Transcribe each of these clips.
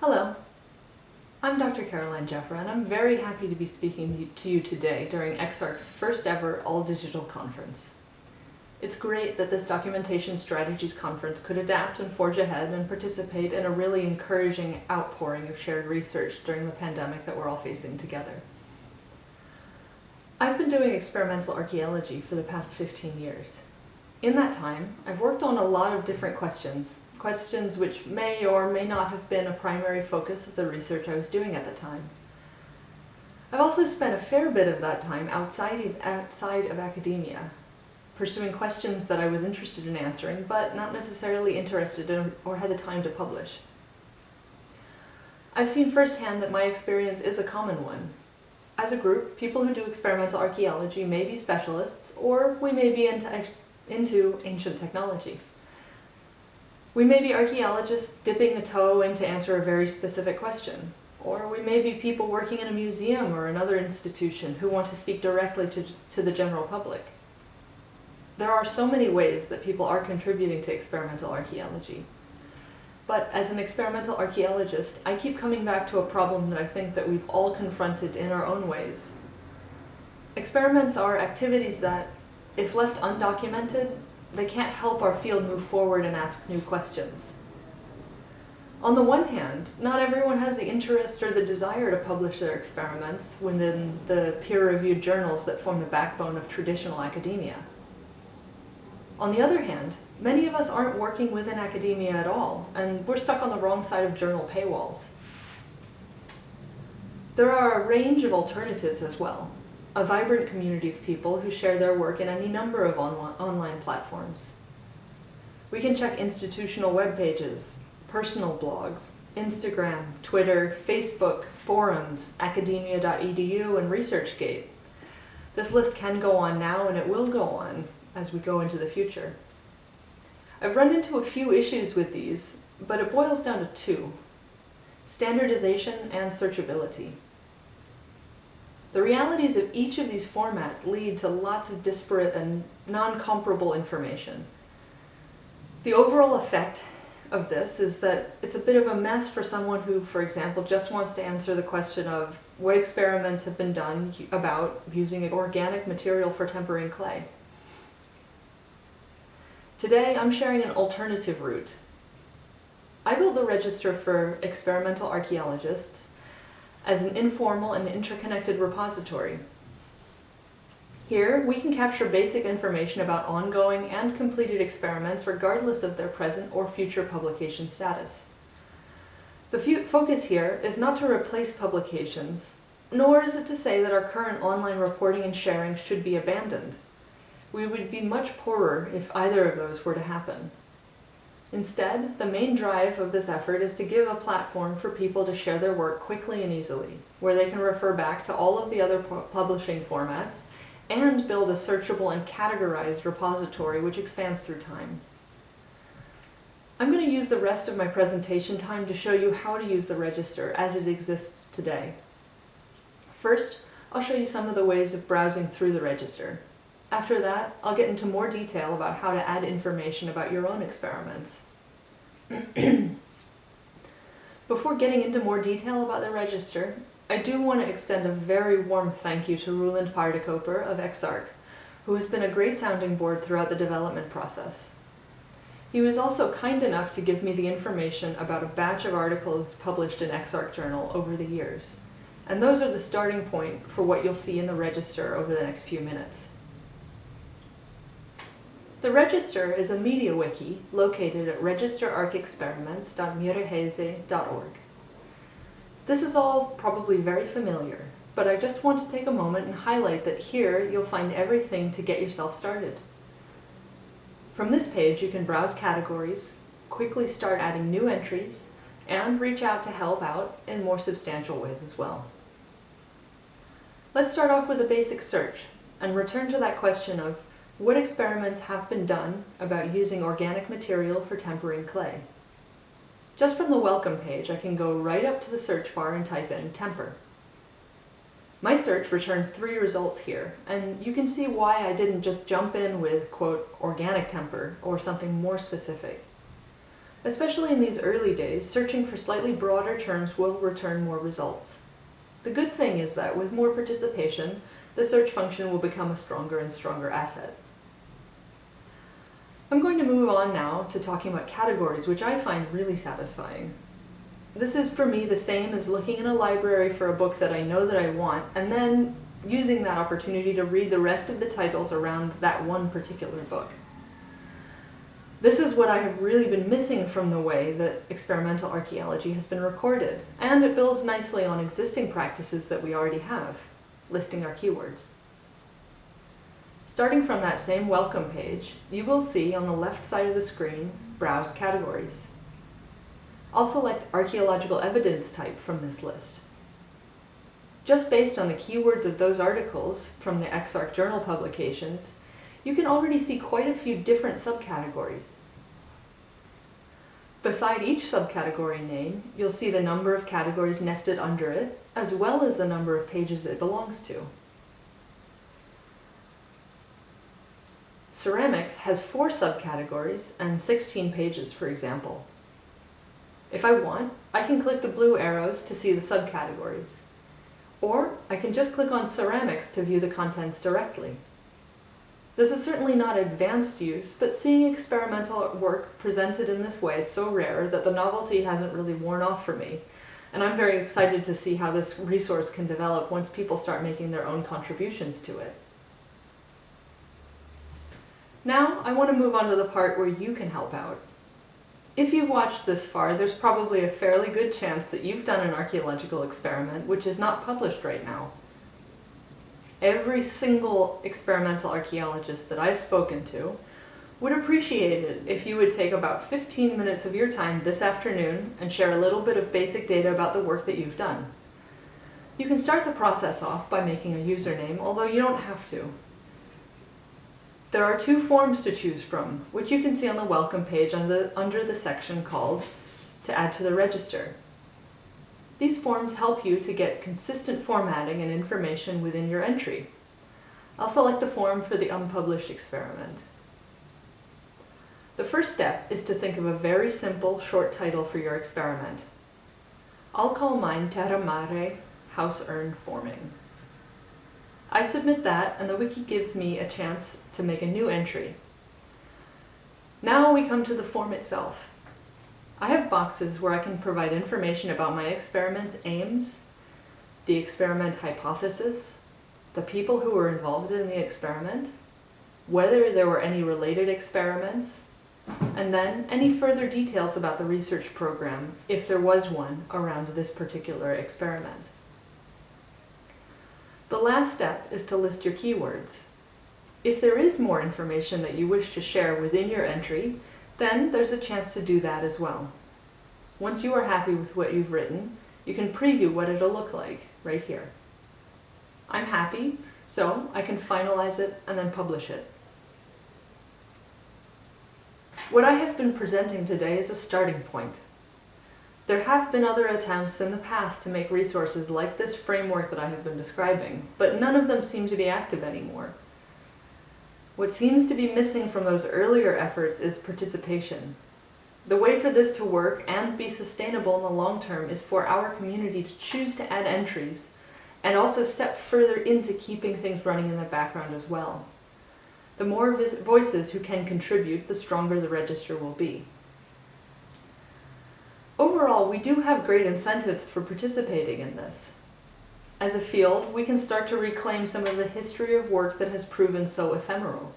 Hello, I'm Dr. Caroline Jeffra and I'm very happy to be speaking to you today during EXARC's first ever all-digital conference. It's great that this Documentation Strategies Conference could adapt and forge ahead and participate in a really encouraging outpouring of shared research during the pandemic that we're all facing together. I've been doing experimental archaeology for the past 15 years. In that time, I've worked on a lot of different questions, questions which may or may not have been a primary focus of the research I was doing at the time. I've also spent a fair bit of that time outside of, outside of academia, pursuing questions that I was interested in answering, but not necessarily interested in or had the time to publish. I've seen firsthand that my experience is a common one. As a group, people who do experimental archaeology may be specialists, or we may be into, into ancient technology. We may be archaeologists dipping a toe in to answer a very specific question, or we may be people working in a museum or another institution who want to speak directly to, to the general public. There are so many ways that people are contributing to experimental archaeology. But as an experimental archaeologist, I keep coming back to a problem that I think that we've all confronted in our own ways. Experiments are activities that, if left undocumented, they can't help our field move forward and ask new questions. On the one hand, not everyone has the interest or the desire to publish their experiments within the peer-reviewed journals that form the backbone of traditional academia. On the other hand, many of us aren't working within academia at all, and we're stuck on the wrong side of journal paywalls. There are a range of alternatives as well, a vibrant community of people who share their work in any number of on online platforms. We can check institutional web pages, personal blogs, Instagram, Twitter, Facebook, forums, academia.edu, and ResearchGate. This list can go on now and it will go on, as we go into the future. I've run into a few issues with these, but it boils down to two, standardization and searchability. The realities of each of these formats lead to lots of disparate and non-comparable information. The overall effect of this is that it's a bit of a mess for someone who, for example, just wants to answer the question of what experiments have been done about using an organic material for tempering clay. Today, I'm sharing an alternative route. I built the register for experimental archaeologists as an informal and interconnected repository. Here, we can capture basic information about ongoing and completed experiments regardless of their present or future publication status. The focus here is not to replace publications, nor is it to say that our current online reporting and sharing should be abandoned. We would be much poorer if either of those were to happen. Instead, the main drive of this effort is to give a platform for people to share their work quickly and easily, where they can refer back to all of the other publishing formats and build a searchable and categorized repository which expands through time. I'm going to use the rest of my presentation time to show you how to use the register as it exists today. First, I'll show you some of the ways of browsing through the register. After that, I'll get into more detail about how to add information about your own experiments. Before getting into more detail about the register, I do want to extend a very warm thank you to Roeland Paardekooper of EXARC, who has been a great sounding board throughout the development process. He was also kind enough to give me the information about a batch of articles published in EXARC Journal over the years. And those are the starting point for what you'll see in the register over the next few minutes. The Register is a media wiki located at registerarchexperiments.miraheze.org. This is all probably very familiar, but I just want to take a moment and highlight that here you'll find everything to get yourself started. From this page you can browse categories, quickly start adding new entries, and reach out to help out in more substantial ways as well. Let's start off with a basic search and return to that question of what experiments have been done about using organic material for tempering clay? Just from the welcome page, I can go right up to the search bar and type in temper. My search returns three results here, and you can see why I didn't just jump in with, quote, organic temper or something more specific. Especially in these early days, searching for slightly broader terms will return more results. The good thing is that with more participation, the search function will become a stronger and stronger asset. I'm going to move on now to talking about categories, which I find really satisfying. This is for me the same as looking in a library for a book that I know that I want, and then using that opportunity to read the rest of the titles around that one particular book. This is what I have really been missing from the way that experimental archaeology has been recorded, and it builds nicely on existing practices that we already have, listing our keywords. Starting from that same welcome page, you will see on the left side of the screen, Browse Categories. I'll select Archaeological Evidence type from this list. Just based on the keywords of those articles from the EXARC journal publications, you can already see quite a few different subcategories. Beside each subcategory name, you'll see the number of categories nested under it, as well as the number of pages it belongs to. Ceramics has four subcategories and 16 pages, for example. If I want, I can click the blue arrows to see the subcategories. Or I can just click on ceramics to view the contents directly. This is certainly not advanced use, but seeing experimental work presented in this way is so rare that the novelty hasn't really worn off for me. And I'm very excited to see how this resource can develop once people start making their own contributions to it. Now, I want to move on to the part where you can help out. If you've watched this far, there's probably a fairly good chance that you've done an archaeological experiment which is not published right now. Every single experimental archaeologist that I've spoken to would appreciate it if you would take about 15 minutes of your time this afternoon and share a little bit of basic data about the work that you've done. You can start the process off by making a username, although you don't have to. There are two forms to choose from, which you can see on the welcome page under the, under the section called To add to the register. These forms help you to get consistent formatting and information within your entry. I'll select the form for the unpublished experiment. The first step is to think of a very simple short title for your experiment. I'll call mine Terramare House Urn Forming. I submit that and the wiki gives me a chance to make a new entry. Now we come to the form itself. I have boxes where I can provide information about my experiment's aims, the experiment hypothesis, the people who were involved in the experiment, whether there were any related experiments, and then any further details about the research program, if there was one, around this particular experiment. The last step is to list your keywords. If there is more information that you wish to share within your entry, then there's a chance to do that as well. Once you are happy with what you've written, you can preview what it'll look like right here. I'm happy, so I can finalize it and then publish it. What I have been presenting today is a starting point. There have been other attempts in the past to make resources like this framework that I have been describing, but none of them seem to be active anymore. What seems to be missing from those earlier efforts is participation. The way for this to work and be sustainable in the long term is for our community to choose to add entries and also step further into keeping things running in the background as well. The more voices who can contribute, the stronger the register will be. Overall, we do have great incentives for participating in this. As a field, we can start to reclaim some of the history of work that has proven so ephemeral.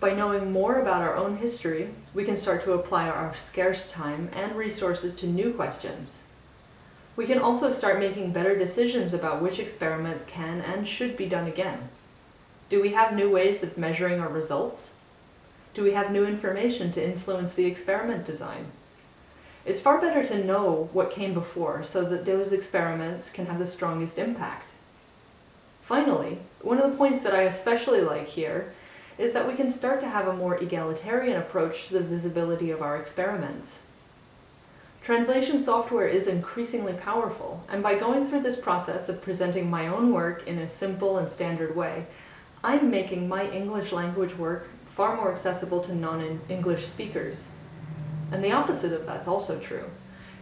By knowing more about our own history, we can start to apply our scarce time and resources to new questions. We can also start making better decisions about which experiments can and should be done again. Do we have new ways of measuring our results? Do we have new information to influence the experiment design? It's far better to know what came before so that those experiments can have the strongest impact. Finally, one of the points that I especially like here is that we can start to have a more egalitarian approach to the visibility of our experiments. Translation software is increasingly powerful, and by going through this process of presenting my own work in a simple and standard way, I'm making my English language work far more accessible to non-English speakers. And the opposite of that's also true.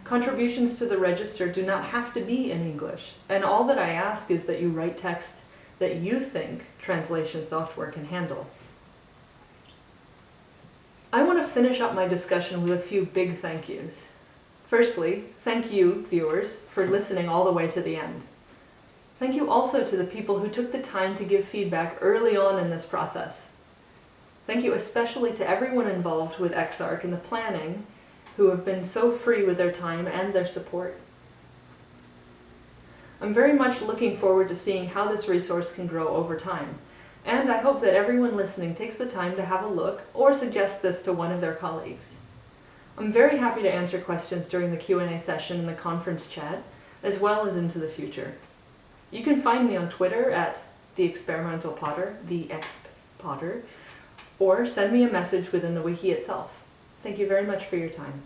Contributions to the register do not have to be in English, and all that I ask is that you write text that you think translation software can handle. I want to finish up my discussion with a few big thank yous. Firstly, thank you, viewers, for listening all the way to the end. Thank you also to the people who took the time to give feedback early on in this process. Thank you especially to everyone involved with EXARC in the planning who have been so free with their time and their support. I'm very much looking forward to seeing how this resource can grow over time, and I hope that everyone listening takes the time to have a look or suggest this to one of their colleagues. I'm very happy to answer questions during the Q&A session in the conference chat, as well as into the future. You can find me on Twitter at the experimental potter, the exp potter, or send me a message within the wiki itself. Thank you very much for your time.